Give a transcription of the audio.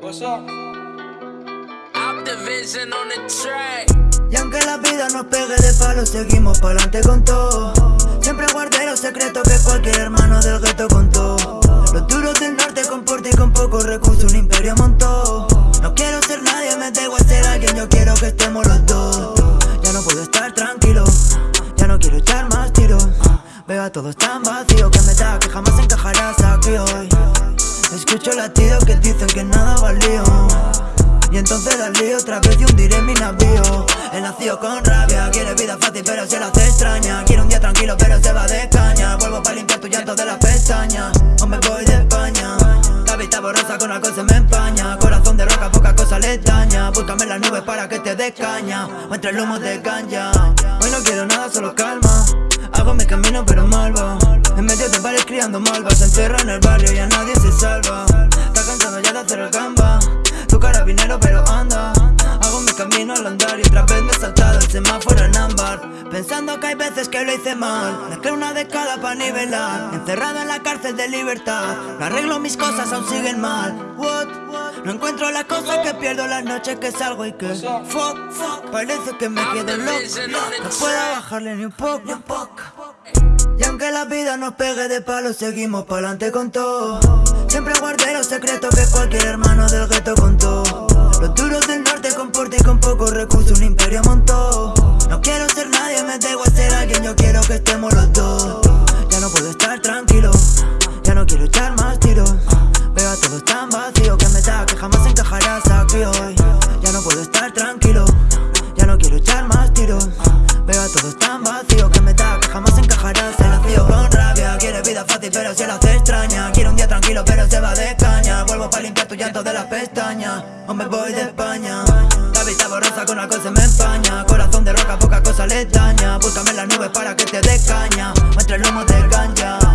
What's up? Optivision on the track. Y aunque la vida nos pegue de palo, seguimos pa'lante con todo. Siempre guardé los secretos que cualquier hermano del gueto contó. Los duros del norte con porte y con pocos recursos un imperio montó. No quiero ser nadie, me da igual ser alguien, yo quiero que estemos los dos. Ya no puedo estar tranquilo, ya no quiero echar más tiros. Veo a todos tan vacío que me da que jamás encajarás aquí hoy. Escucho latidos que dicen que nada valió. Y entonces la lío otra vez y hundiré mi navío. Él nació con rabia, quiere vida fácil pero se la hace extraña. Quiere un día tranquilo pero se va de caña. Vuelvo para limpiar tu llanto de las pestañas Hombre voy de España. La vista borrosa con algo se me empaña. Corazón de roca, poca cosa le daña. Búscame las nubes para que te dé caña. O entre el humo de caña Hoy no quiero nada, solo calma. Hago mi camino pero malva. En medio de bares criando malvas. Se encerra en el barrio y a nadie Que lo hice mal. Mezclé una de cada para nivelar. Encerrado en la cárcel de libertad. No arreglo mis cosas, aún siguen mal. What? No encuentro las cosas que pierdo las noches que salgo y que Fuck, fuck, parece que me quedo loco. No puedo bajarle ni un poco, ni un poco. Y aunque la vida nos pegue de palo, seguimos pa'lante con todo. Siempre guardé los secretos que cualquier hermano del gueto contó. Los duros pocos recursos un imperio montó. No quiero ser nadie, me igual ser alguien, yo quiero que estemos los dos. Ya no puedo estar tranquilo, ya no quiero echar más tiros. Veo a todos tan vacío que me da que jamás encajarás aquí hoy. Ya no puedo estar tranquilo, ya no quiero echar más tiros. Veo a todos tan vacío que me da que jamás encajarás Se nació con rabia, quiere vida fácil pero se la hace extraña. Quiere un día tranquilo pero se va de caña. Vuelvo para limpiar tu llanto de las pestañas Hombre voy de España Cabeza borrosa con alcohol se me empaña. Corazón de roca, poca cosa le daña. Búscame las nubes para que te dé caña. Muestra el humo del ganja.